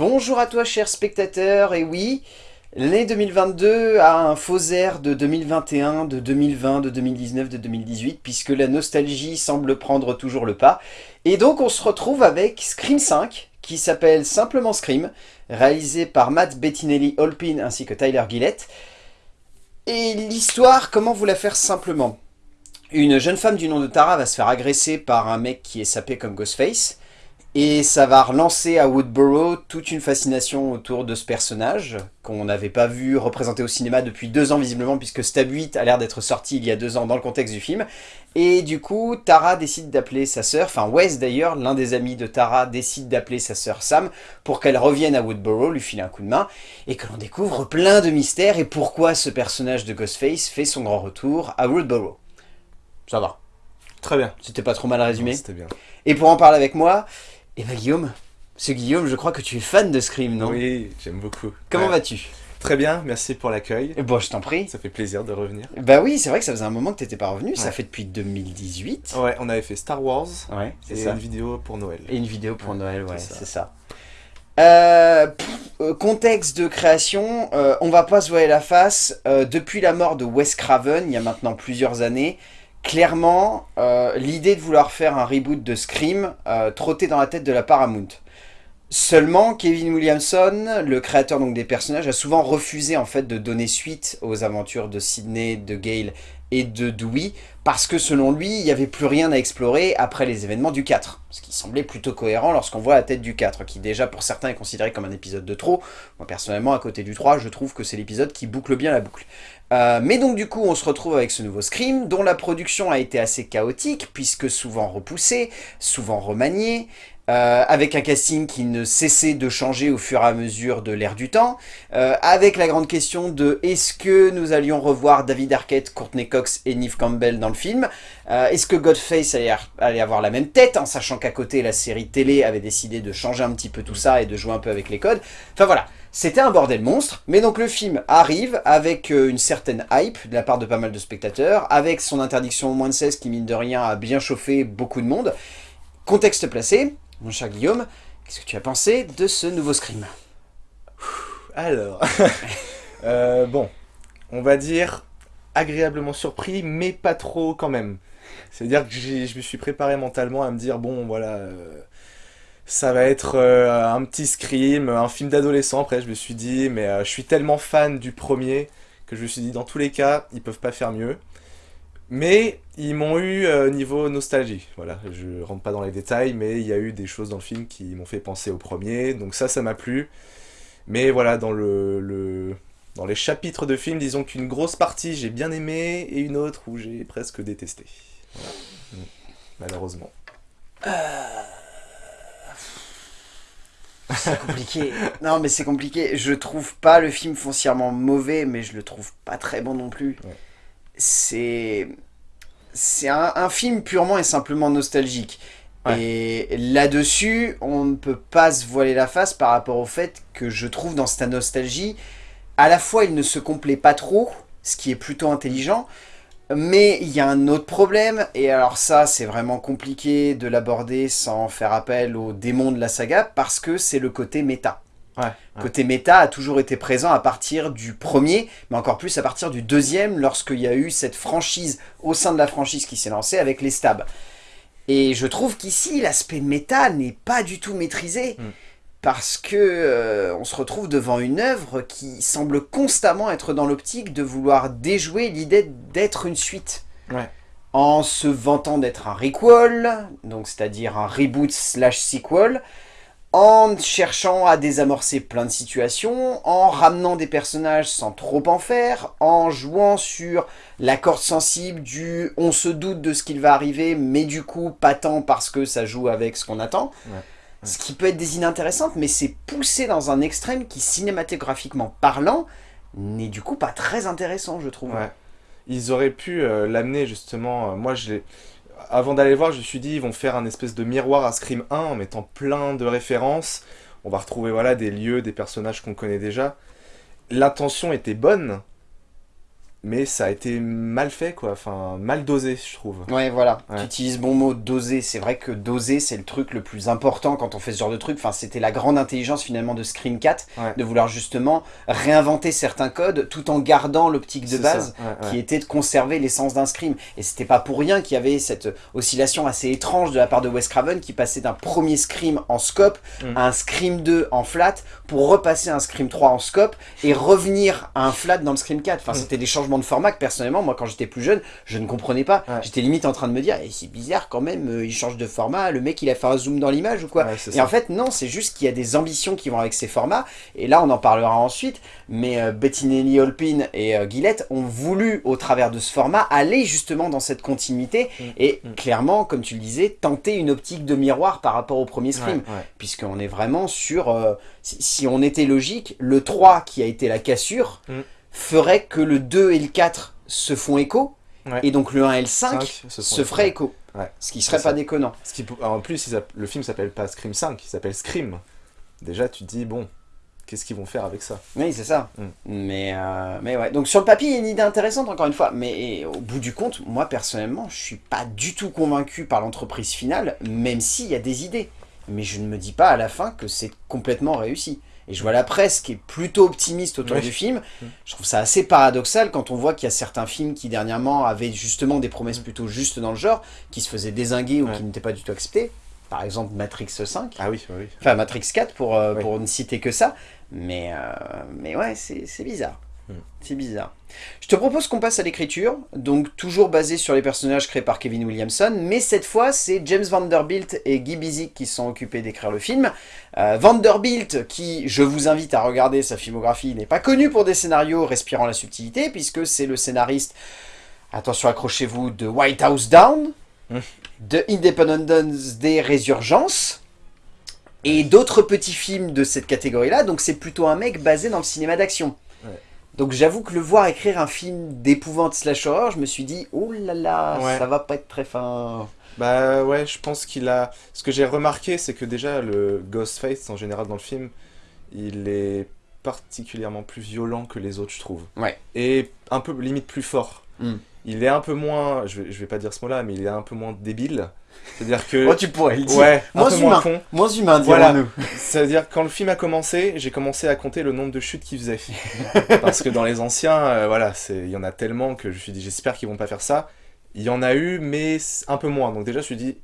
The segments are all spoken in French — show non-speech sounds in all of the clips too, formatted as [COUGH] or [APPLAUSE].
Bonjour à toi cher spectateur, et oui, l'année 2022 a un faux air de 2021, de 2020, de 2019, de 2018, puisque la nostalgie semble prendre toujours le pas. Et donc on se retrouve avec Scream 5, qui s'appelle simplement Scream, réalisé par Matt Bettinelli Holpin ainsi que Tyler Gillett. Et l'histoire, comment vous la faire simplement? Une jeune femme du nom de Tara va se faire agresser par un mec qui est sapé comme Ghostface, et ça va relancer à Woodborough toute une fascination autour de ce personnage, qu'on n'avait pas vu représenté au cinéma depuis deux ans visiblement, puisque Stab 8 a l'air d'être sorti il y a deux ans dans le contexte du film. Et du coup, Tara décide d'appeler sa sœur, enfin Wes d'ailleurs, l'un des amis de Tara, décide d'appeler sa sœur Sam pour qu'elle revienne à Woodborough, lui filer un coup de main, et que l'on découvre plein de mystères et pourquoi ce personnage de Ghostface fait son grand retour à Woodborough. Ça va. Très bien. C'était pas trop mal résumé C'était bien. Et pour en parler avec moi, eh ben Guillaume, ce Guillaume, je crois que tu es fan de Scream, non? Oui, j'aime beaucoup. Comment Ouais. vas-tu? Très bien, merci pour l'accueil. Eh Bon, je t'en prie. Ça fait plaisir de revenir. Bah oui, c'est vrai que ça faisait un moment que t'étais pas revenu, ça fait depuis 2018. Ouais, on avait fait Star Wars Ouais, c'est et ça. une vidéo pour Noël. Et une vidéo pour Noël, ouais, c'est ça. Euh, pff, euh, contexte de création, euh, on va pas se voiler la face, euh, depuis la mort de Wes Craven, il y a maintenant plusieurs années, clairement, euh, l'idée de vouloir faire un reboot de Scream euh, trottait dans la tête de la Paramount. Seulement, Kevin Williamson, le créateur donc des personnages, a souvent refusé en fait de donner suite aux aventures de Sidney, de Gale et de Dewey, parce que selon lui, il n'y avait plus rien à explorer après les événements du 4. Ce qui semblait plutôt cohérent lorsqu'on voit la tête du 4, qui déjà pour certains est considéré comme un épisode de trop. Moi personnellement, à côté du 3, je trouve que c'est l'épisode qui boucle bien la boucle. Euh, mais donc du coup, on se retrouve avec ce nouveau Scream, dont la production a été assez chaotique, puisque souvent repoussée, souvent remaniée, euh, avec un casting qui ne cessait de changer au fur et à mesure de l'ère du temps, euh, avec la grande question de est-ce que nous allions revoir David Arquette, Courtney Cox et Neve Campbell dans le film? Euh, Est-ce que Godface allait, allait avoir la même tête, en sachant qu'à côté la série télé avait décidé de changer un petit peu tout ça et de jouer un peu avec les codes? Enfin voilà, c'était un bordel monstre, mais donc le film arrive avec euh, une certaine hype de la part de pas mal de spectateurs, avec son interdiction au moins de 16 qui mine de rien a bien chauffé beaucoup de monde. Contexte placé, mon cher Guillaume, qu'est-ce que tu as pensé de ce nouveau Scream? Alors, [LAUGHS] euh, bon, on va dire agréablement surpris, mais pas trop quand même. C'est-à-dire que je me suis préparé mentalement à me dire, bon, voilà, euh, ça va être euh, un petit scream, un film d'adolescent. Après, je me suis dit, mais euh, je suis tellement fan du premier que je me suis dit, dans tous les cas, ils peuvent pas faire mieux. Mais ils m'ont eu euh, niveau nostalgie. Voilà, je rentre pas dans les détails, mais il y a eu des choses dans le film qui m'ont fait penser au premier. Donc ça, ça m'a plu. Mais voilà, dans le, le- dans les chapitres de film, disons qu'une grosse partie j'ai bien aimé et une autre où j'ai presque détesté. Mm. Malheureusement. C'est compliqué. [LAUGHS] non, mais c'est compliqué. Je trouve pas le film foncièrement mauvais, mais je le trouve pas très bon non plus. Ouais. C'est. C'est un, un film purement et simplement nostalgique. Ouais. Et là-dessus, on ne peut pas se voiler la face par rapport au fait que je trouve dans cette nostalgie, à la fois il ne se complaît pas trop, ce qui est plutôt intelligent, mais il y a un autre problème, et alors ça c'est vraiment compliqué de l'aborder sans faire appel aux démons de la saga, parce que c'est le côté méta. Ouais. ouais. Côté méta a toujours été présent à partir du premier, mais encore plus à partir du deuxième, lorsqu'il y a eu cette franchise au sein de la franchise qui s'est lancée avec les stabs. Et je trouve qu'ici, l'aspect méta n'est pas du tout maîtrisé, Mm. Parce que euh, on se retrouve devant une œuvre qui semble constamment être dans l'optique de vouloir déjouer l'idée d'être une suite. Ouais. En se vantant d'être un requel, donc c'est-à-dire un reboot slash sequel, en cherchant à désamorcer plein de situations, en ramenant des personnages sans trop en faire, en jouant sur la corde sensible du on se doute de ce qu'il va arriver, mais du coup pas tant parce que ça joue avec ce qu'on attend. Ouais. Ce qui peut être des idées intéressantes, mais c'est poussé dans un extrême qui, cinématographiquement parlant, n'est du coup pas très intéressant, je trouve. Ils auraient pu euh, l'amener justement. euh, moi, je Avant d'aller voir, je me suis dit, ils vont faire un espèce de miroir à Scream 1 en mettant plein de références. On va retrouver voilà, des lieux, des personnages qu'on connaît déjà. L'intention était bonne, mais ça a été mal fait, quoi. Enfin, mal dosé, je trouve. Ouais, voilà. Ouais. Tu utilises bon mot, doser. C'est vrai que doser, c'est le truc le plus important quand on fait ce genre de truc. Enfin, c'était la grande intelligence finalement de Scream 4, Ouais. de vouloir justement réinventer certains codes tout en gardant l'optique de base. ouais. qui était de conserver l'essence d'un Scream. Et c'était pas pour rien qu'il y avait cette oscillation assez étrange de la part de Wes Craven qui passait d'un premier Scream en scope Mm. à un Scream 2 en flat pour repasser à un Scream 3 en scope et revenir à un flat dans le Scream 4. Enfin, Mm. c'était des changements de format que personnellement, moi quand j'étais plus jeune, je ne comprenais pas. Ouais. J'étais limite en train de me dire, Eh, c'est bizarre quand même, euh, il change de format, le mec il a fait un zoom dans l'image ou quoi. Ouais, Et ça. en fait, non, c'est juste qu'il y a des ambitions qui vont avec ces formats. Et là, on en parlera ensuite. Mais euh, Bettinelli Holpin et euh, Gillette ont voulu, au travers de ce format, aller justement dans cette continuité. Mm. Et Mm. clairement, comme tu le disais, tenter une optique de miroir par rapport au premier Scream. Ouais. Puisqu'on est vraiment sur... euh, si, si on était logique, le 3 qui a été la cassure Mm. Ferait que le 2 et le 4 se font écho. Ouais. Et donc le 1 et le 5 Cinq se se, ferait écho. Ouais. Ce qui serait pas ça. déconnant. Ce qui, en plus, le film s'appelle pas Scream 5, il s'appelle Scream. Déjà, tu te dis, bon, qu'est-ce qu'ils vont faire avec ça? Oui, c'est ça. Mm. Mais, euh, mais ouais. Donc sur le papier, il y a une idée intéressante, encore une fois. Mais au bout du compte, moi personnellement, je suis pas du tout convaincu par l'entreprise finale, même s'il y a des idées. Mais je ne me dis pas à la fin que c'est complètement réussi. Et je vois la presse qui est plutôt optimiste autour Oui. du film. Mm. Je trouve ça assez paradoxal quand on voit qu'il y a certains films qui dernièrement avaient justement des promesses plutôt justes dans le genre, qui se faisaient désinguer ou Mm. Ouais. qui n'étaient pas du tout acceptées. Par exemple Matrix 5. Ah oui, oui. Enfin, Matrix 4 pour, euh, Oui. pour ne citer que ça. Mais, euh, mais ouais, c'est bizarre. Hmm. C'est bizarre. Je te propose qu'on passe à l'écriture, donc toujours basé sur les personnages créés par Kevin Williamson, mais cette fois c'est James Vanderbilt et Guy Busick qui sont occupés d'écrire le film. Euh, Vanderbilt, qui je vous invite à regarder sa filmographie, n'est pas connu pour des scénarios respirant la subtilité, puisque c'est le scénariste, attention accrochez-vous, de White House Down, Hmm. de Independence Day Résurgence, et d'autres petits films de cette catégorie-là, donc c'est plutôt un mec basé dans le cinéma d'action. Donc j'avoue que le voir écrire un film d'épouvante slash horreur, je me suis dit, oh là là, Ouais. ça va pas être très fin. Bah ouais, je pense qu'il a... Ce que j'ai remarqué, c'est que déjà, le Ghostface, en général, dans le film, il est particulièrement plus violent que les autres, je trouve. Ouais. Et un peu, limite, plus fort. Hmm. Il est un peu moins... Je vais, je vais pas dire ce mot-là, mais il est un peu moins débile. C'est-à-dire que... Oh, tu pourrais le dire. Ouais, Moins humain. moins con. Moins humain, Voilà. dirons-nous. [LAUGHS] C'est-à-dire quand le film a commencé, j'ai commencé à compter le nombre de chutes qu'il faisait. [LAUGHS] Parce que dans les anciens, euh, voilà, c'est il y en a tellement que je me suis dit j'espère qu'ils vont pas faire ça. Il y en a eu, mais un peu moins. Donc déjà, je me suis dit,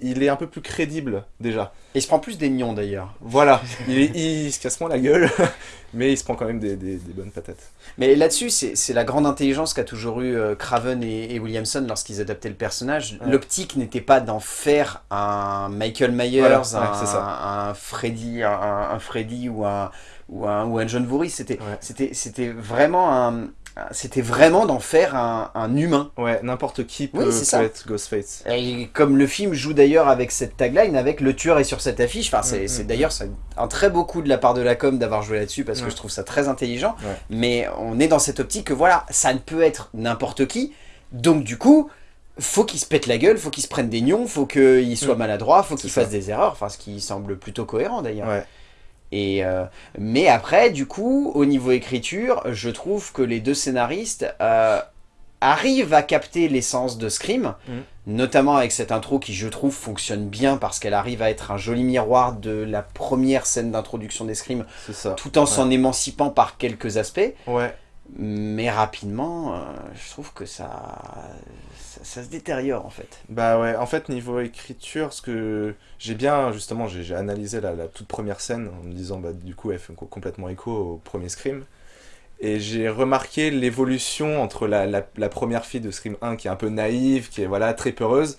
il est un peu plus crédible déjà. Et il se prend plus des nions d'ailleurs. Voilà, il, est- il se casse moins la gueule, [LAUGHS] mais il se prend quand même des, des- des bonnes patates. Mais là-dessus, c'est la grande intelligence qu'a toujours eu euh, Craven et, et Williamson lorsqu'ils adaptaient le personnage. Ouais. L'optique n'était pas d'en faire un Michael Myers, Voilà, un, ouais, Freddy, un, un Freddy ou un, ou un, ou un John Voorhees. C'était Ouais. c'était c'était vraiment un... C'était vraiment d'en faire un, un humain. Ouais, n'importe qui peut, Oui, peut être Ghostface. Et comme le film joue d'ailleurs avec cette tagline, avec le tueur est sur cette affiche, enfin c'est Mm, mm, d'ailleurs c'est un très beau coup de la part de la com d'avoir joué là-dessus parce que je trouve ça très intelligent. Ouais. Mais on est dans cette optique que voilà, ça ne peut être n'importe qui. Donc du coup, faut qu'il se pète la gueule, faut qu'il se prenne des nions, faut qu'il soit Mm. maladroit, faut qu'il fasse des erreurs, enfin ce qui semble plutôt cohérent d'ailleurs. Ouais. Et euh, mais après, du coup, au niveau écriture, je trouve que les deux scénaristes euh, arrivent à capter l'essence de Scream, Mhm. notamment avec cette intro qui, je trouve, fonctionne bien parce qu'elle arrive à être un joli miroir de la première scène d'introduction des Scream, tout en s'en émancipant par quelques aspects. Ouais. Mais rapidement, euh, je trouve que ça, ça, se détériore en fait. Bah ouais, en fait, niveau écriture, ce que j'ai bien, justement, j'ai analysé la, toute première scène en me disant, bah du coup, elle fait co- complètement écho au premier Scream. Et j'ai remarqué l'évolution entre la, première fille de Scream 1 qui est un peu naïve, qui est voilà très peureuse.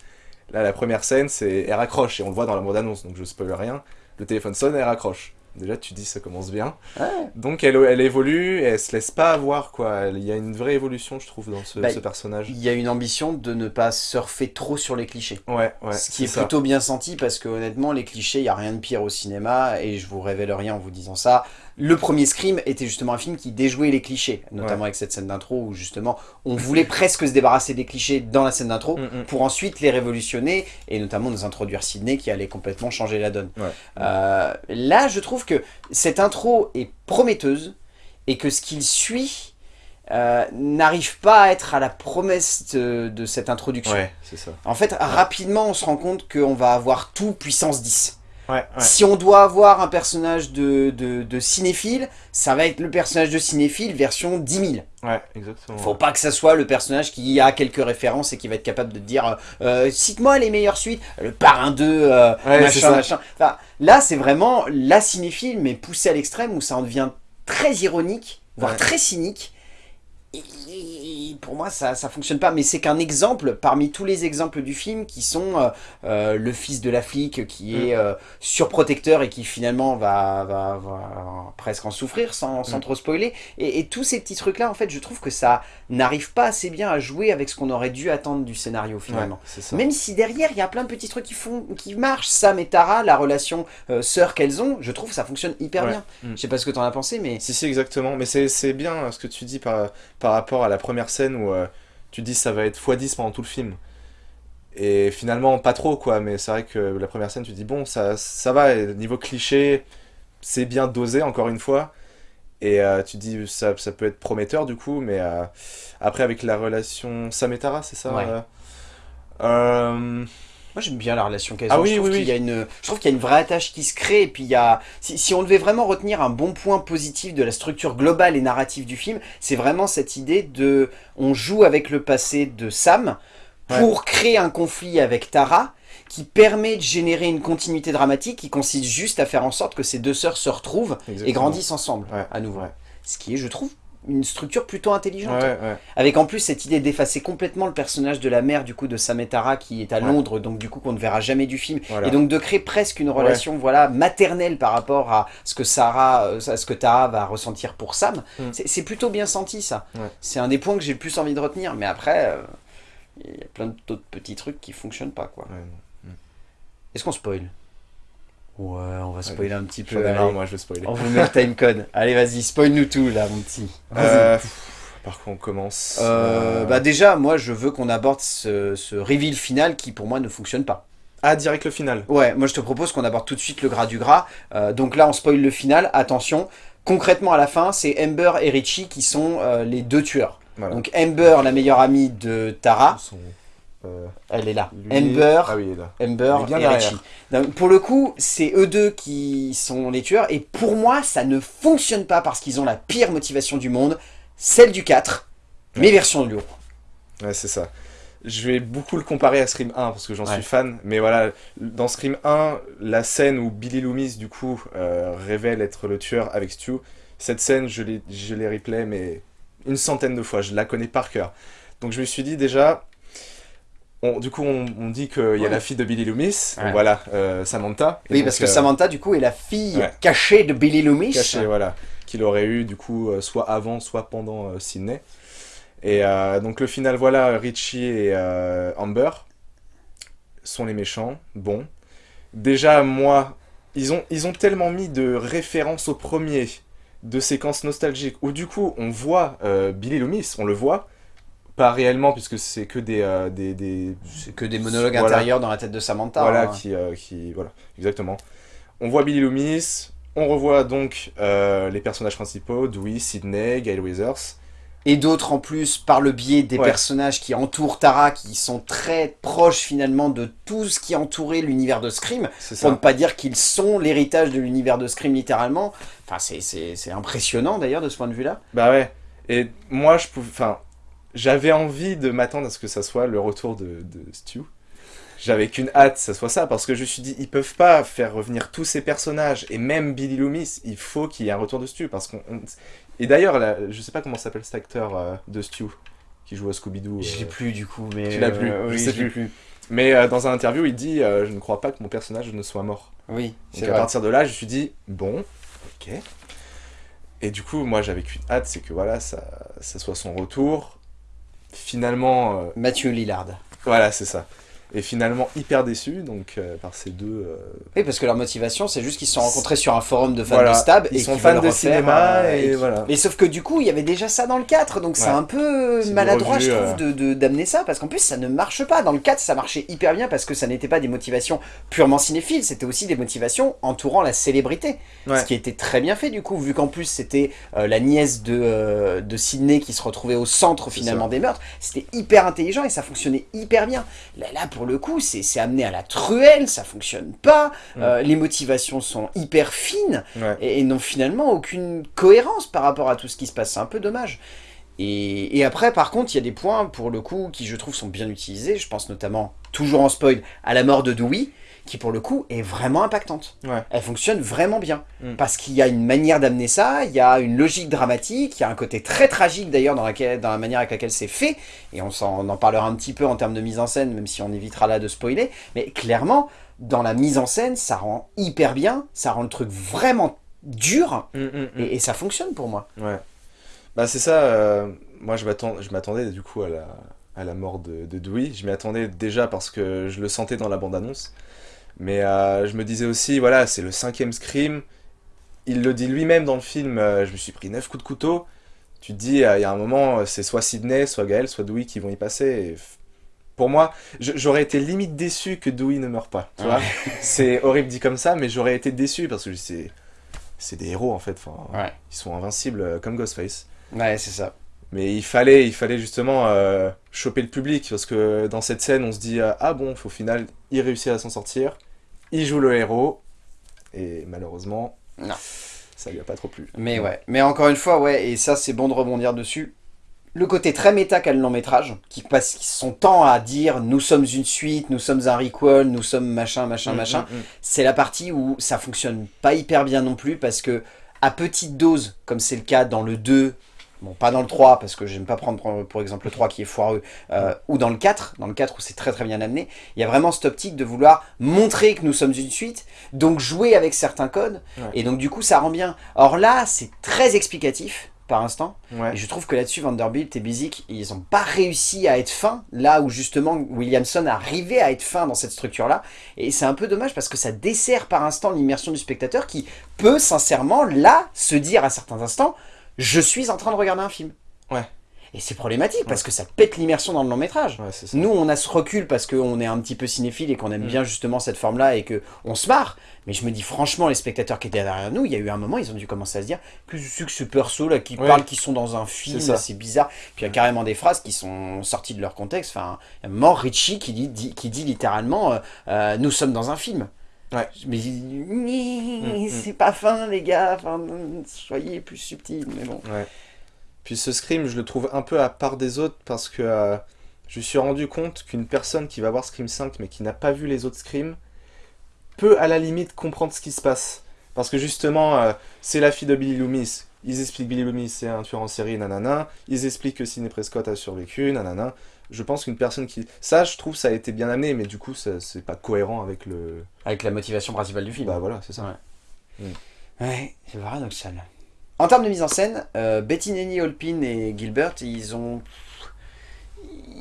Là, la première scène, c'est elle raccroche et on le voit dans la bande-annonce, donc je spoil rien. Le téléphone sonne, elle raccroche. Déjà, tu dis ça commence bien. Ouais. Donc elle, elle évolue et elle se laisse pas avoir quoi. Il y a une vraie évolution, je trouve, dans ce, Bah, ce personnage. Il y a une ambition de ne pas surfer trop sur les clichés. Ouais, ouais. Ce qui est plutôt bien senti parce que honnêtement les clichés, il n'y a rien de pire au cinéma et je vous révèle rien en vous disant ça. Le premier Scream était justement un film qui déjouait les clichés, notamment avec cette scène d'intro où justement on voulait [LAUGHS] presque se débarrasser des clichés dans la scène d'intro Mm, mm. pour ensuite les révolutionner et notamment nous introduire Sydney qui allait complètement changer la donne. Ouais. Euh, là je trouve que cette intro est prometteuse et que ce qu'il suit euh, n'arrive pas à être à la promesse de, de cette introduction. Ouais, c'est ça. En fait, rapidement, on se rend compte qu'on va avoir tout puissance 10. Ouais, ouais. Si on doit avoir un personnage de, de, de cinéphile, ça va être le personnage de cinéphile version 10 000. Ouais, exactement. Faut pas que ça soit le personnage qui a quelques références et qui va être capable de te dire euh, cite-moi les meilleures suites, le parrain 2, euh, machin, machin. Enfin, là, c'est vraiment la cinéphile, mais poussée à l'extrême où ça en devient très ironique, voire très cynique. Et, pour moi, ça, ça fonctionne pas. Mais c'est qu'un exemple parmi tous les exemples du film qui sont euh, euh, le fils de la flic qui est euh, surprotecteur et qui finalement va, va, va presque en souffrir sans, sans Mm. trop spoiler. Et, et tous ces petits trucs-là, en fait, je trouve que ça n'arrive pas assez bien à jouer avec ce qu'on aurait dû attendre du scénario finalement. Même si derrière, il y a plein de petits trucs qui, font, qui marchent. Sam et Tara, la relation euh, sœur qu'elles ont, je trouve que ça fonctionne hyper Ouais. bien. Mm. Je sais pas ce que t'en as pensé, mais... Si, si, exactement. Mais c'est bien ce que tu dis par, par rapport à la première scène où euh, tu dis ça va être x10 pendant tout le film. Et finalement, pas trop, quoi. Mais c'est vrai que la première scène, tu dis bon, ça, ça va. et niveau cliché, c'est bien dosé, encore une fois. Et euh, tu dis ça, ça peut être prometteur, du coup. Mais euh, après, avec la relation Sam et Tara, c'est ça Ouais. Moi j'aime bien la relation qu'elles Ah ont. oui, je trouve oui, y a une, je trouve qu'il y a une vraie attache qui se crée. Et puis il y a, si, si on devait vraiment retenir un bon point positif de la structure globale et narrative du film, c'est vraiment cette idée de, on joue avec le passé de Sam pour créer un conflit avec Tara qui permet de générer une continuité dramatique qui consiste juste à faire en sorte que ces deux sœurs se retrouvent et grandissent ensemble Ouais, à nouveau. ouais. Ce qui est, je trouve, une structure plutôt intelligente. Ouais, ouais. Avec en plus cette idée d'effacer complètement le personnage de la mère du coup de Sametara qui est à Ouais. Londres, donc du coup qu'on ne verra jamais du film, Voilà. et donc de créer presque une relation voilà maternelle par rapport à ce que Sarah, euh, à ce que Tara va ressentir pour Sam. Mm. C'est- plutôt bien senti ça. C'est un des points que j'ai le plus envie de retenir, mais après euh, il y a plein d'autres petits trucs qui fonctionnent pas quoi. Non. Est-ce qu'on spoil? Ouais, on va spoiler un petit peu. moi, je vais spoiler. On vous met le timecode. [LAUGHS] Allez, vas-y, spoil-nous tout là, mon petit. Euh, par quoi on commence Euh, Euh, bah déjà, moi je veux qu'on aborde ce, ce reveal final qui pour moi ne fonctionne pas. Ah, direct le final. Ouais, moi je te propose qu'on aborde tout de suite le gras du gras. Euh, donc là on spoil le final, attention. Concrètement à la fin, c'est Amber et Richie qui sont les deux tueurs. Voilà. Donc Amber, la meilleure amie de Tara, elle est là. lui- Amber, Ah oui, il est là. Amber et derrière. Richie. Donc, pour le coup, c'est eux deux qui sont les tueurs. Et pour moi, ça ne fonctionne pas parce qu'ils ont la pire motivation du monde, celle du 4, mais Ouais. version de. Ouais, c'est ça. Je vais beaucoup le comparer à Scream 1 parce que j'en Ouais. suis fan. Mais voilà, dans Scream 1, la scène où Billy Loomis, du coup, euh, révèle être le tueur avec Stu, cette scène, je l'ai je l'ai replay, mais une centaine de fois. Je la connais par cœur. Donc je me suis dit déjà. On- du coup, on, on dit qu'il y a la fille de Billy Loomis, Ouais. voilà, euh, Samantha. Oui, parce que euh, Samantha, du coup, est la fille ouais. cachée de Billy Loomis. caché, voilà, qu'il aurait eu du coup euh, soit avant, soit pendant euh, Sydney. Et donc le final, voilà, Richie et Amber sont les méchants. Bon, déjà moi, ils ont ils ont tellement mis de références au premier, de séquences nostalgiques où du coup on voit Billy Loomis, on le voit. Pas réellement, puisque c'est que des, euh, des, que des monologues Voilà. intérieurs dans la tête de Samantha. voilà, hein. qui, euh, qui, voilà, exactement. On voit Billy Loomis, on revoit donc euh, les personnages principaux, Dewey, Sidney, Gail Weathers. Et d'autres en plus, par le biais des Ouais. personnages qui entourent Tara, qui sont très proches finalement de tout ce qui entourait l'univers de Scream. Pour ne pas dire qu'ils sont l'héritage de l'univers de Scream littéralement. Enfin, c'est- c'est c'est impressionnant d'ailleurs de ce point de vue-là. Bah ouais. Et moi, je pouvais, enfin, j'avais envie de m'attendre à ce que ça soit le retour de, de Stu. J'avais qu'une hâte, que ça soit ça, parce que je me suis dit, ils peuvent pas faire revenir tous ces personnages, et même Billy Loomis, il faut qu'il y ait un retour de Stu, parce qu'on... on- Et d'ailleurs, je sais pas comment s'appelle cet acteur euh, de Stu, qui joue à Scooby-Doo. Je euh, l'ai plus du coup, mais... Tu l'as plus, euh, je oui, sais je l'ai plus. Mais euh, dans un interview, il dit euh, Je ne crois pas que mon personnage ne soit mort. Oui, Donc à vrai. partir de là, je me suis dit Bon, ok. Et du coup, moi, j'avais qu'une hâte, c'est que voilà, ça, ça soit son retour. Finalement, euh, Mathieu Lillard. voilà, c'est ça. Et finalement hyper déçu donc euh, par ces deux. euh, Oui, parce que leur motivation, c'est juste qu'ils se sont rencontrés sur un forum de fans Voilà. de Stab Ils et sont fans de refaire, cinéma euh, et voilà. Mais sauf que du coup, il y avait déjà ça dans le 4, donc c'est un peu maladroit, revue, je trouve, de- de- d'amener ça, parce qu'en plus, ça ne marche pas. Dans le 4, ça marchait hyper bien parce que ça n'était pas des motivations purement cinéphiles, c'était aussi des motivations entourant la célébrité. Ouais. Ce qui était très bien fait, du coup, vu qu'en plus, c'était la nièce de, de Sydney qui se retrouvait au centre, finalement, des meurtres. C'était hyper intelligent et ça fonctionnait hyper bien. Là, là pour le coup, c'est amené à la truelle, ça fonctionne pas, Mm. euh, les motivations sont hyper fines Ouais. et, et n'ont finalement aucune cohérence par rapport à tout ce qui se passe. C'est un peu dommage. Et, et après, par contre, il y a des points, pour le coup, qui je trouve sont bien utilisés. Je pense notamment, toujours en spoil, à la mort de Dewey, qui pour le coup est vraiment impactante. Ouais. Elle fonctionne vraiment bien. Mm. Parce qu'il y a une manière d'amener ça, il y a une logique dramatique, il y a un côté très tragique d'ailleurs dans, la manière avec laquelle c'est fait. Et on, en parlera un petit peu en termes de mise en scène, même si on évitera là de spoiler. Mais clairement, dans la mise en scène, ça rend hyper bien, ça rend le truc vraiment dur. Mm, mm. Et, et ça fonctionne pour moi. Ouais. Bah c'est ça, euh, moi je m'attendais du coup à la, à la mort de, de Dewey. Je m'y attendais déjà parce que je le sentais dans la bande-annonce. Mais euh, je me disais aussi, voilà, c'est le cinquième Scream. Il le dit lui-même dans le film, euh, je me suis pris neuf coups de couteau. Tu te dis, euh, il y a un moment, c'est soit Sidney, soit Gaël, soit Dewey qui vont y passer. Et pour moi, j'aurais été limite déçu que Dewey ne meure pas. Tu vois [LAUGHS] c'est horrible dit comme ça, mais j'aurais été déçu parce que c'est c'est des héros en fait. Enfin, Ouais. Ils sont invincibles comme Ghostface. Ouais, c'est ça. Mais il fallait, il fallait justement euh, choper le public parce que dans cette scène, on se dit ah bon, au final, il réussit à s'en sortir, il joue le héros et malheureusement, Non. ça lui a pas trop plu. Mais ouais. Mais encore une fois, ouais, et ça c'est bon de rebondir dessus. Le côté très méta qu'a le long métrage, qui passe son temps à dire nous sommes une suite, nous sommes un requel, nous sommes machin, machin, Mm, machin, mm, mm. c'est la partie où ça fonctionne pas hyper bien non plus parce que à petite dose, comme c'est le cas dans le 2, bon pas dans le 3 parce que j'aime pas prendre pour, pour exemple le 3 qui est foireux, euh, ou dans le 4, dans le 4 où c'est très très bien amené, il y a vraiment cette optique de vouloir montrer que nous sommes une suite, donc jouer avec certains codes, Ouais. et donc du coup ça rend bien. Or là c'est très explicatif par instant, Ouais. et je trouve que là-dessus, Vanderbilt et Bizik, ils n'ont pas réussi à être fins, là où justement Williamson arrivait à être fin dans cette structure-là. Et c'est un peu dommage parce que ça dessert par instant l'immersion du spectateur qui peut sincèrement, là, se dire à certains instants, je suis en train de regarder un film. Ouais. Et c'est problématique parce que ça pète l'immersion dans le long métrage. Ouais. Nous, on a ce recul parce qu'on est un petit peu cinéphile et qu'on aime Mm. bien justement cette forme-là et que on se marre. Mais je me dis franchement, les spectateurs qui étaient derrière nous, il y a eu un moment, ils ont dû commencer à se dire que c'est que ce perso là qui parle, qui sont dans un film, C'est bizarre. Puis il y a carrément des phrases qui sont sorties de leur contexte. Enfin, il y a mort Richie qui dit, dit- qui dit littéralement euh, euh, nous sommes dans un film. Ouais. Mais Mm, mm. c'est pas fin les gars. Enfin, soyez plus subtils. Mais bon. Ouais. Puis ce Scream, je le trouve un peu à part des autres parce que euh, je me suis rendu compte qu'une personne qui va voir Scream 5 mais qui n'a pas vu les autres Scream peut à la limite comprendre ce qui se passe. Parce que justement, euh, c'est la fille de Billy Loomis. Ils expliquent Billy Loomis c'est un tueur en série, nanana. Ils expliquent que Sidney Prescott a survécu, nanana. Je pense qu'une personne qui... Ça, je trouve, ça a été bien amené, mais du coup, ça- c'est pas cohérent avec le... Avec la motivation principale du film. Bah voilà, c'est ça. Ouais. Ouais, c'est paradoxal. En termes de mise en scène, euh, Bettinelli, Holpin et Gilbert, ils ont,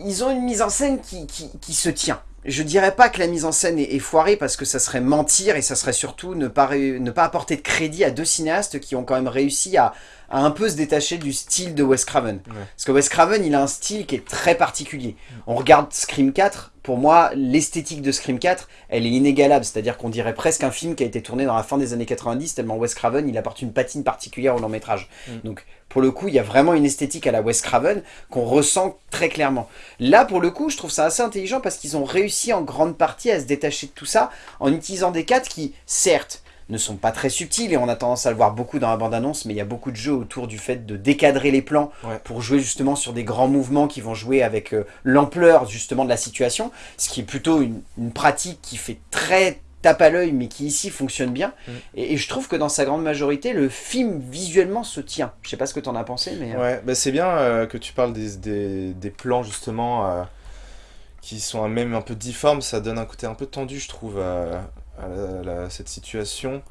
ils ont une mise en scène qui, qui, qui se tient. Je dirais pas que la mise en scène est, est foirée parce que ça serait mentir et ça serait surtout ne pas, ré- ne pas apporter de crédit à deux cinéastes qui ont quand même réussi à, à un peu se détacher du style de Wes Craven. Ouais. Parce que Wes Craven, il a un style qui est très particulier. On regarde Scream 4, pour moi, l'esthétique de Scream 4, elle est inégalable. C'est-à-dire qu'on dirait presque un film qui a été tourné dans la fin des années 90, tellement Wes Craven, il apporte une patine particulière au long métrage. Mm. Donc, pour le coup, il y a vraiment une esthétique à la Wes Craven qu'on ressent très clairement. Là, pour le coup, je trouve ça assez intelligent parce qu'ils ont réussi en grande partie à se détacher de tout ça en utilisant des cadres qui, certes, ne sont pas très subtils et on a tendance à le voir beaucoup dans la bande-annonce, mais il y a beaucoup de jeux autour du fait de décadrer les plans Ouais. pour jouer justement sur des grands mouvements qui vont jouer avec euh, l'ampleur justement de la situation, ce qui est plutôt une, une pratique qui fait très tape à l'œil mais qui ici fonctionne bien. Mm. Et, et je trouve que dans sa grande majorité, le film visuellement se tient. Je sais pas ce que tu en as pensé, mais... euh, Ouais, bah c'est bien euh, que tu parles des, des, des plans justement euh, qui sont même un peu difformes, ça donne un côté un peu tendu je trouve à, à la- la- cette situation.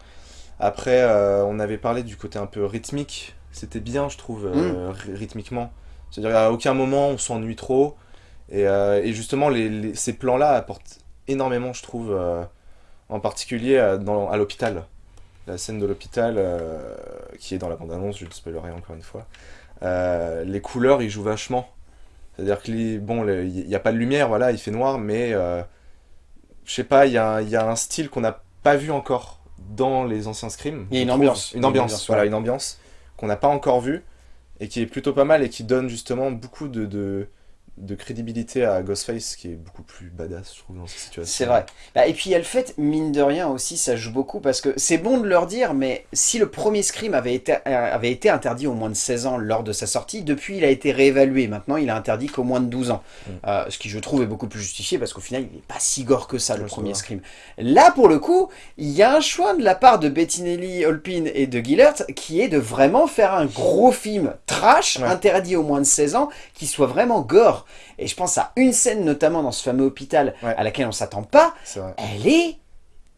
Après, on avait parlé du côté un peu rythmique, c'était bien je trouve ry- rythmiquement. C'est-à-dire à aucun moment on s'ennuie trop Et, et justement, les, les- ces plans-là apportent énormément, je trouve, en particulier euh, à l'hôpital. La scène de l'hôpital, euh, qui est dans la bande-annonce, je ne spoilerai encore une fois. Euh, les couleurs, ils jouent vachement. C'est-à-dire que, les- bon, il n'y a pas de lumière, voilà, il fait noir, mais euh, je sais pas, il y a, un- il y a un style qu'on n'a pas vu encore dans les anciens Scream. Il y a une ambiance. Une ambiance, voilà, une ambiance qu'on n'a pas encore vue et qui est plutôt pas mal et qui donne justement beaucoup de, de, de crédibilité à Ghostface qui est beaucoup plus badass, je trouve, dans cette situation. C'est vrai. Bah, et puis il y a le fait, mine de rien aussi, ça joue beaucoup parce que c'est bon de leur dire, mais si le premier Scream avait été, euh, avait été interdit au moins de 16 ans lors de sa sortie, depuis il a été réévalué. Maintenant il est interdit qu'au moins de 12 ans. Mm. Euh, ce qui je trouve est beaucoup plus justifié parce qu'au final il n'est pas si gore que ça le premier. Scream. Là pour le coup, il y a un choix de la part de Bettinelli, Holpin et de Gillert qui est de vraiment faire un gros film trash, Ouais. interdit au moins de 16 ans, qui soit vraiment gore. Et je pense à une scène notamment dans ce fameux hôpital Ouais. à laquelle on s'attend pas, elle est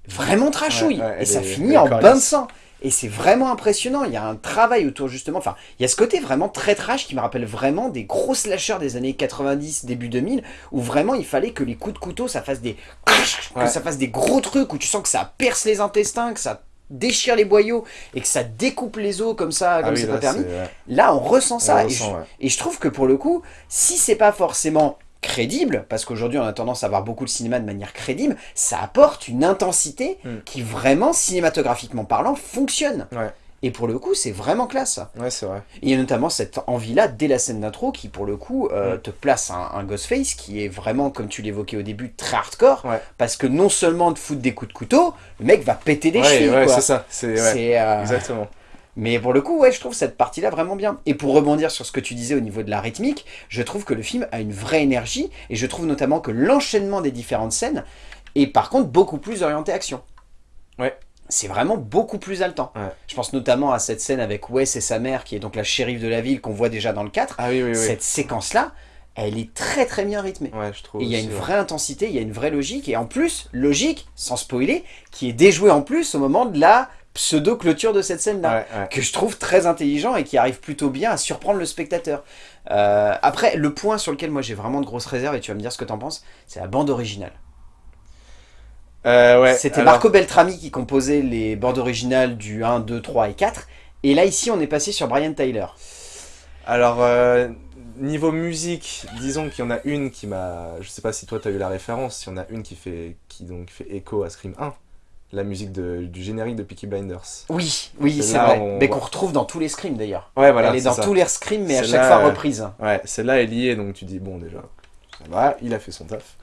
vraiment trashouille. Ouais, et ça est- finit en bain de sang. Et c'est vraiment impressionnant. Il y a un travail autour justement. Enfin, il y a ce côté vraiment très trash qui me rappelle vraiment des gros slashers des années 90, début 2000, où vraiment il fallait que les coups de couteau ça fasse des. que ça fasse des gros trucs, où tu sens que ça perce les intestins, que ça déchire les boyaux et que ça découpe les os comme ça, Ah comme oui, c'est pas permis. Là, on ressent ça. On et, ressent, je, ouais. et je trouve que pour le coup, si c'est pas forcément crédible, parce qu'aujourd'hui on a tendance à voir beaucoup le cinéma de manière crédible, ça apporte une intensité Mm. qui vraiment, cinématographiquement parlant, fonctionne. Ouais. Et pour le coup, c'est vraiment classe. Ouais, c'est vrai. Il y a notamment cette envie-là, dès la scène d'intro, qui pour le coup euh, Mm. te place un, un Ghostface qui est vraiment, comme tu l'évoquais au début, très hardcore, Ouais. parce que non seulement de foutre des coups de couteau, le mec va péter des ouais, chevilles. ouais, c'est ça. C'est, euh, exactement. mais pour le coup, ouais, je trouve cette partie-là vraiment bien. Et pour rebondir sur ce que tu disais au niveau de la rythmique, je trouve que le film a une vraie énergie, et je trouve notamment que l'enchaînement des différentes scènes est par contre beaucoup plus orienté action. Ouais. C'est vraiment beaucoup plus haletant. Ouais. Je pense notamment à cette scène avec Wes et sa mère, qui est donc la shérif de la ville, qu'on voit déjà dans le 4. Ah oui, oui, oui. Cette séquence-là, elle est très très bien rythmée. Ouais, je trouve. Et il y a une ouais. vraie intensité, il y a une vraie logique, et en plus, logique, sans spoiler, qui est déjouée en plus au moment de la pseudo-clôture de cette scène-là que je trouve très intelligent et qui arrive plutôt bien à surprendre le spectateur. Euh, après, le point sur lequel moi j'ai vraiment de grosses réserves, et tu vas me dire ce que t'en penses, c'est la bande originale. Euh, ouais, C'était alors- Marco Beltrami qui composait les bandes originales du 1, 2, 3 et 4, et là ici on est passé sur Brian Tyler. Alors, euh, niveau musique, disons qu'il y en a une qui m'a. Je sais pas si toi t'as eu la référence, il y en a une qui fait, qui donc fait écho à Scream 1, la musique de- du générique de Peaky Blinders. Oui, oui, c'est vrai, on mais qu'on retrouve dans tous les screams d'ailleurs. Ouais, voilà. Elle est dans ça. tous les screams, mais à chaque fois euh, reprise. Ouais, celle-là est liée, donc tu dis, bon, déjà, ça va, il a fait son taf.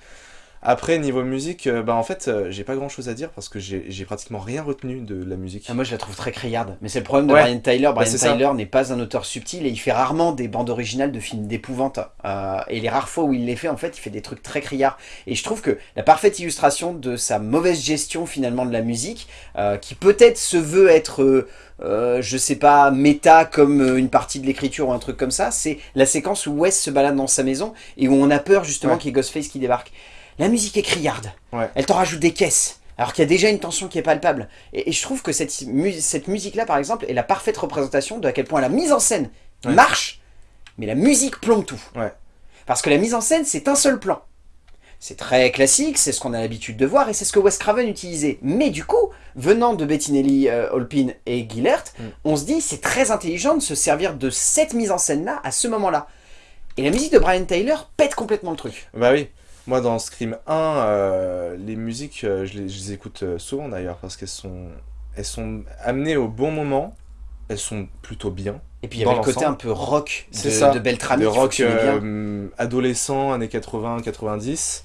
Après, niveau musique, euh, bah en fait, euh, j'ai pas grand chose à dire parce que j'ai pratiquement rien retenu de la musique. Ah, moi je la trouve très criarde, mais c'est le problème de Ouais. Brian Tyler. Brian c'est ça. Tyler n'est pas un auteur subtil et il fait rarement des bandes originales de films d'épouvante. Euh, et les rares fois où il les fait, en fait, il fait des trucs très criards. Et je trouve que la parfaite illustration de sa mauvaise gestion finalement de la musique, euh, qui peut-être se veut être, euh, euh, je sais pas, méta comme euh, une partie de l'écriture ou un truc comme ça, c'est la séquence où Wes se balade dans sa maison et où on a peur justement Ouais. qu'il y ait Ghostface qui débarque. La musique est criarde. Ouais. Elle t'en rajoute des caisses. Alors qu'il y a déjà une tension qui est palpable. Et, et je trouve que cette, mu- cette musique-là, par exemple, est la parfaite représentation de à quel point la mise en scène Ouais. marche, mais la musique plombe tout. Ouais. Parce que la mise en scène, c'est un seul plan. C'est très classique, c'est ce qu'on a l'habitude de voir, et c'est ce que Wes Craven utilisait. Mais du coup, venant de Bettinelli, euh, Holpin et Gillert, Mm. on se dit c'est très intelligent de se servir de cette mise en scène-là à ce moment-là. Et la musique de Brian Tyler pète complètement le truc. Bah oui, moi dans Scream 1, euh, les musiques, euh, je, les, je les écoute euh, souvent d'ailleurs parce qu'elles sont, elles sont amenées au bon moment, elles sont plutôt bien. Et puis il y avait le côté un peu rock de, C'est ça, de Beltrami qui rock euh, adolescent, années 80-90.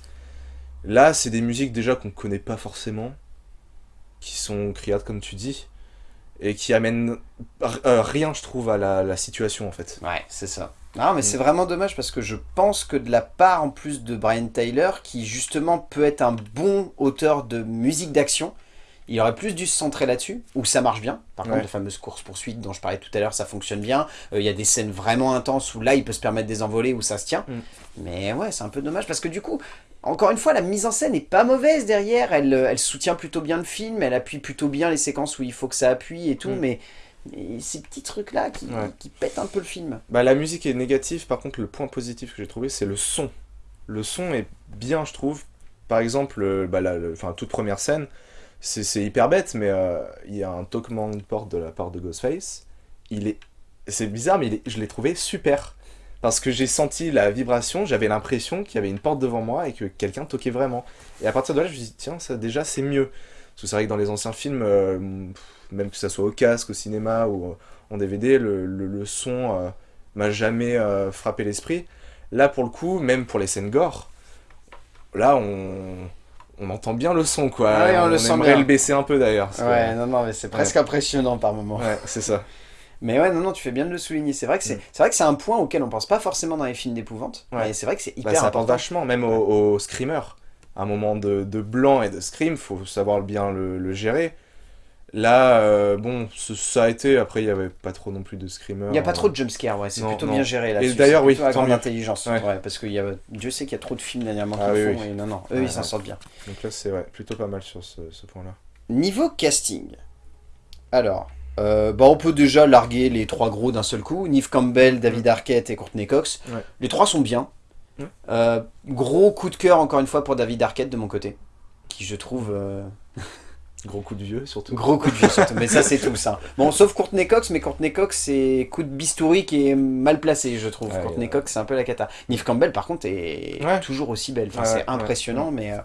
Là, c'est des musiques déjà qu'on connaît pas forcément, qui sont criardes comme tu dis, et qui amènent rien, je trouve, à la, la situation en fait. Ouais, c'est ça. Non, mais Mm. c'est vraiment dommage parce que je pense que de la part en plus de Brian Tyler, qui justement peut être un bon auteur de musique d'action, il aurait plus dû se centrer là-dessus, où ça marche bien. Par Ouais. contre, les fameuses courses-poursuites dont je parlais tout à l'heure, ça fonctionne bien. Euh, Il y a des scènes vraiment intenses où là, il peut se permettre des envolées, où ça se tient. Mm. Mais ouais, c'est un peu dommage parce que du coup, encore une fois, la mise en scène est pas mauvaise derrière. Elle, euh, elle soutient plutôt bien le film, elle appuie plutôt bien les séquences où il faut que ça appuie et tout, Mm. mais, mais ces petits trucs-là qui, Ouais. qui pètent un peu le film. Bah, la musique est négative, par contre, le point positif que j'ai trouvé, c'est le son le son est bien, je trouve. Par exemple, euh, bah, la, le- toute première scène, c'est hyper bête, mais euh, il y a un toquement de porte de la part de Ghostface. Il est, c'est bizarre, mais il est- je l'ai trouvé super. Parce que j'ai senti la vibration, j'avais l'impression qu'il y avait une porte devant moi et que quelqu'un toquait vraiment. Et à partir de là, je me suis dit, tiens, ça déjà, c'est mieux. Parce que c'est vrai que dans les anciens films, euh, même que ça soit au casque, au cinéma ou en DVD, le, le- le son euh, m'a jamais euh, frappé l'esprit. Là, pour le coup, même pour les scènes gore, là, on, on entend bien le son, quoi. Ouais, on le sent aimerait bien. le baisser un peu, d'ailleurs. Ouais, non, non, mais c'est presque impressionnant par moment. Ouais, c'est ça. [LAUGHS] Mais ouais, non, non, tu fais bien de le souligner. C'est vrai que c'est Mm. c'est vrai que c'est un point auquel on pense pas forcément dans les films d'épouvante. Ouais. Mais c'est vrai que c'est Bah, hyper ça apporte important. vachement, même au, au screamer. Un moment de, de blanc et de scream, faut savoir bien le, le gérer. Là, euh, bon, ce- ça a été, après il y avait pas trop non plus de screamer. Il n'y a pas trop de jumpscare, ouais, c'est plutôt non. bien géré là Et d'ailleurs, oui, tant grande intelligence. Ouais. Ouais. parce que y a, Dieu sait qu'il y a trop de films dernièrement Ah qui oui, font, oui. et non, non, eux Ouais, ils s'en sortent bien. Donc là, c'est ouais, plutôt pas mal sur ce, ce point-là. Niveau casting, alors, euh, bah, on peut déjà larguer les trois gros d'un seul coup. Neve Campbell, David Arquette et Courtney Cox. Ouais. Les trois sont bien. Euh, gros coup de cœur encore une fois pour David Arquette de mon côté. Qui je trouve... euh, [LAUGHS] Gros coup de vieux, surtout. Gros coup de vieux surtout, mais ça c'est tout ça. Bon, sauf Courtney Cox, mais Courtney Cox c'est coup de bistouri qui est mal placé, je trouve. Ouais, Courtney ouais. Cox c'est un peu la cata. Neve Campbell par contre est Ouais. toujours aussi belle, enfin, Ouais, c'est ouais, impressionnant, mais... euh,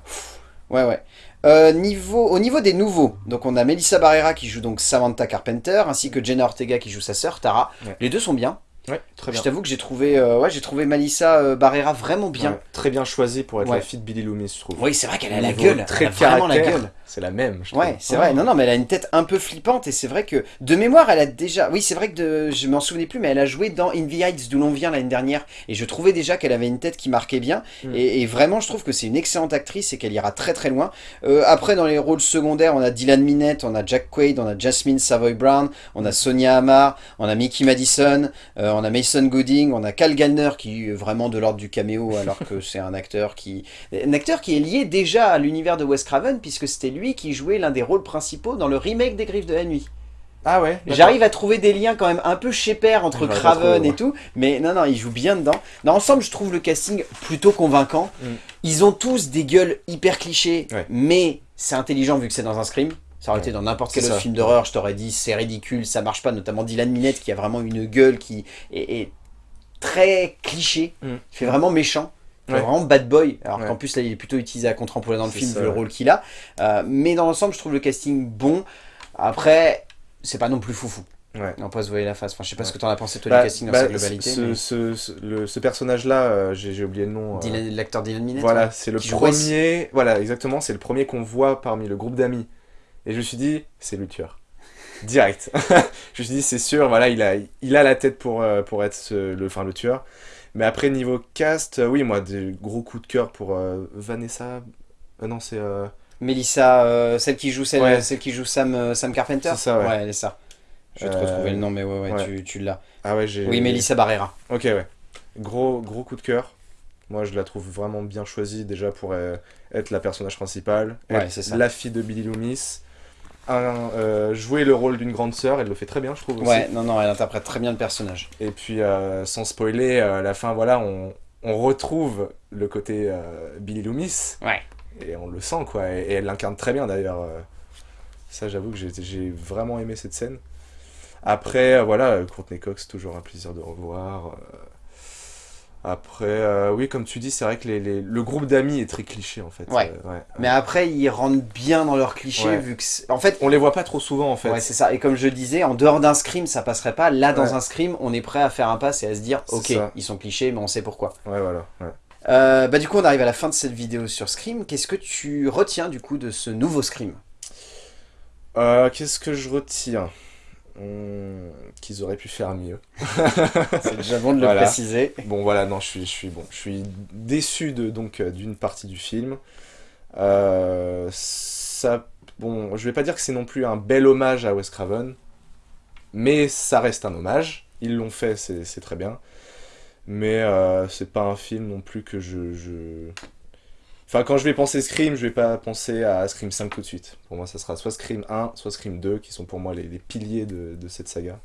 ouais, ouais. Euh, niveau, au niveau des nouveaux, donc on a Melissa Barrera qui joue donc Samantha Carpenter, ainsi que Jenna Ortega qui joue sa sœur Tara. Ouais. Les deux sont bien. Ouais, très bien. Je t'avoue que j'ai trouvé, euh, ouais, j'ai trouvé Melissa euh, Barrera vraiment bien. Ouais, très bien choisi pour être Ouais. la fille de Billy Loomis, je trouve. Oui, c'est vrai qu'elle a la gueule, trait elle a de vraiment la gueule. C'est la même, je Ouais, c'est vrai. Non, non, mais elle a une tête un peu flippante et c'est vrai que de mémoire, elle a déjà. Oui, c'est vrai que de... je m'en souvenais plus, mais elle a joué dans In the Heights d'où l'on vient l'année dernière et je trouvais déjà qu'elle avait une tête qui marquait bien Mm. et, et vraiment, je trouve que c'est une excellente actrice et qu'elle ira très très loin. Euh, après, dans les rôles secondaires, on a Dylan Minette, on a Jack Quaid, on a Jasmine Savoy Brown, on a Sonia Amar, on a Mickey Madison, euh, on a Mason Gooding, on a Cal Gallner qui est vraiment de l'ordre du caméo alors que [LAUGHS] c'est un acteur qui un acteur qui est lié déjà à l'univers de Wes Craven puisque c'était lui qui jouait l'un des rôles principaux dans le remake des Griffes de la Nuit. Ah ouais. J'arrive à trouver des liens quand même un peu chez père entre Craven trouvé, et tout, mais non, non, il joue bien dedans. Dans l'ensemble, je trouve le casting plutôt convaincant. Mm. Ils ont tous des gueules hyper clichés, Ouais. mais c'est intelligent vu que c'est dans un scream. Ça aurait Ouais. été dans n'importe quel autre ça. film d'horreur, je t'aurais dit c'est ridicule, ça marche pas, notamment Dylan Minette qui a vraiment une gueule qui est, est très cliché, Mm. fait vraiment méchant. Ouais. Vraiment bad boy, alors Ouais. qu'en plus là il est plutôt utilisé à contre-emploi dans le film ça, vu le rôle qu'il a. Euh, mais dans l'ensemble, je trouve le casting bon. Après, c'est pas non plus foufou. Ouais. On pas se voiler la face. Enfin, je sais pas ce que t'en as pensé toi Bah, du casting dans bah, sa globalité. Ce, mais ce, ce- le- ce personnage-là, euh, j'ai oublié le nom. euh, L'acteur Dylan Minette. Voilà, ouais. c'est le premier. Voilà, exactement, c'est le premier qu'on voit parmi le groupe d'amis. Et je me suis dit, c'est le tueur. Direct. [LAUGHS] je me suis dit, c'est sûr, voilà, il a, il a la tête pour, euh, pour être le, enfin, le tueur. Mais après, niveau cast, euh, oui, moi, des gros coups de cœur pour euh, Vanessa. Euh, non, c'est. euh, Melissa, euh, celle qui joue celle, Ouais. celle qui joue Sam, euh, Sam Carpenter. C'est ça, ouais. elle est ça. Je vais te Euh, retrouver le nom, mais ouais, ouais, ouais. tu, tu l'as. Ah ouais, j'ai. Oui, Melissa Barrera. Ok, ouais. Gros, gros coup de cœur. Moi, je la trouve vraiment bien choisie déjà pour euh, être la personnage principale, Ouais, être c'est ça. la fille de Billy Loomis, un, euh, jouer le rôle d'une grande sœur, elle le fait très bien, je trouve aussi. Ouais, non, non, elle interprète très bien le personnage. Et puis, euh, sans spoiler, euh, à la fin, voilà, on, on retrouve le côté euh, Billy Loomis, Ouais. et on le sent, quoi. Et, et elle l'incarne très bien, d'ailleurs. euh. Ça, j'avoue que j'ai vraiment aimé cette scène. Après, euh, voilà, euh, Courtney Cox, toujours un plaisir de revoir. Euh. Après, euh, oui, comme tu dis, c'est vrai que les, les- le groupe d'amis est très cliché, en fait. Ouais. Euh, Mais après, ils rentrent bien dans leurs clichés, Ouais. vu que. En fait, On les voit pas trop souvent, en fait. Ouais, c'est ça. Et comme je disais, en dehors d'un scream, ça passerait pas. Là, dans Ouais. un scream, on est prêt à faire un pass et à se dire, ok, ça. ils sont clichés, mais on sait pourquoi. Ouais, voilà. ouais. Euh, bah du coup, on arrive à la fin de cette vidéo sur Scream. Qu'est-ce que tu retiens du coup de ce nouveau Scream Euh, Qu'est-ce que je retiens? Qu'ils auraient pu faire mieux. [LAUGHS] C'est déjà bon de le Voilà. préciser. Bon voilà, non, je suis, je suis bon, je suis déçu de donc euh, d'une partie du film. Euh, ça, bon, je vais pas dire que c'est non plus un bel hommage à Wes Craven, mais ça reste un hommage. Ils l'ont fait, c'est c'est très bien. Mais euh, c'est pas un film non plus que je, je- Enfin, quand je vais penser Scream, je vais pas penser à Scream 5 tout de suite. Pour moi, ça sera soit Scream 1, soit Scream 2, qui sont pour moi les, les piliers de, de cette saga.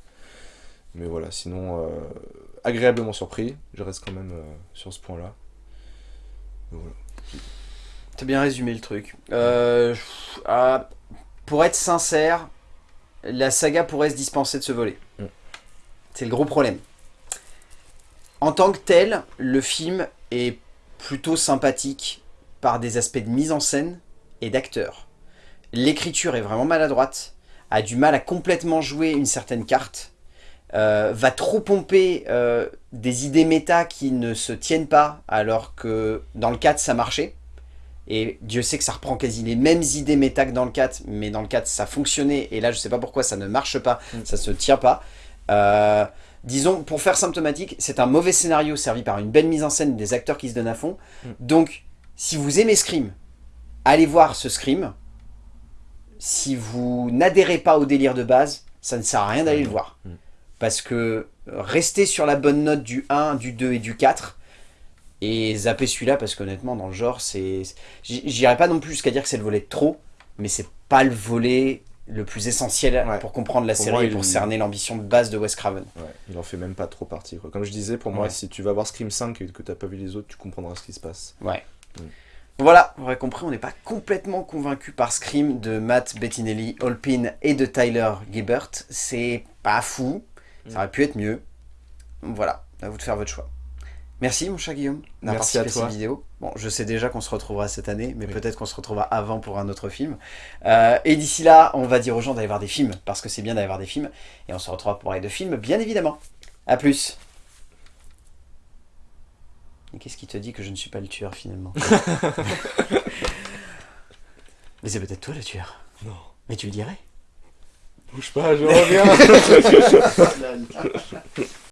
Mais voilà, sinon, euh, agréablement surpris. Je reste quand même euh, sur ce point-là. Voilà. T'as bien résumé le truc. Euh, ah, pour être sincère, la saga pourrait se dispenser de ce volet. Mm. C'est le gros problème. En tant que tel, le film est plutôt sympathique par des aspects de mise en scène et d'acteurs. L'écriture est vraiment maladroite, a du mal à complètement jouer une certaine carte, euh, va trop pomper euh, des idées méta qui ne se tiennent pas alors que dans le 4 ça marchait. Et Dieu sait que ça reprend quasi les mêmes idées méta que dans le 4, mais dans le 4 ça fonctionnait, et là je sais pas pourquoi ça ne marche pas, Mm. ça se tient pas. Euh, disons, pour faire symptomatique, c'est un mauvais scénario servi par une belle mise en scène, des acteurs qui se donnent à fond. Mm. Donc, si vous aimez Scream, allez voir ce Scream. Si vous n'adhérez pas au délire de base, ça ne sert à rien d'aller le voir. Mm. Parce que rester sur la bonne note du 1, du 2 et du 4, et zapper celui-là, parce qu'honnêtement, dans le genre, c'est... J'irai pas non plus jusqu'à dire que c'est le volet de trop, mais c'est pas le volet le plus essentiel Ouais. pour comprendre la Pour série moi, et pour il- cerner l'ambition de base de Wes Craven. Ouais, il en fait même pas trop partie. Quoi. Comme je disais, pour moi, si tu vas voir Scream 5 et que t'as pas vu les autres, tu comprendras ce qui se passe. Ouais. Voilà, vous aurez compris, on n'est pas complètement convaincu par Scream de Matt Bettinelli, Holpin et de Tyler Gibbert. C'est pas fou, ça aurait pu être mieux. Voilà, à vous de faire votre choix. Merci mon cher Guillaume d'avoir participé à toi. cette vidéo. Bon, je sais déjà qu'on se retrouvera cette année, mais Oui. peut-être qu'on se retrouvera avant pour un autre film. Euh, et d'ici là, on va dire aux gens d'aller voir des films, parce que c'est bien d'aller voir des films. Et on se retrouvera pour parler de films, bien évidemment. A plus Et qu'est-ce qui te dit que je ne suis pas le tueur finalement [LAUGHS] Mais c'est peut-être toi le tueur. Non. Mais tu le dirais Bouge pas, je reviens [LAUGHS] [LAUGHS]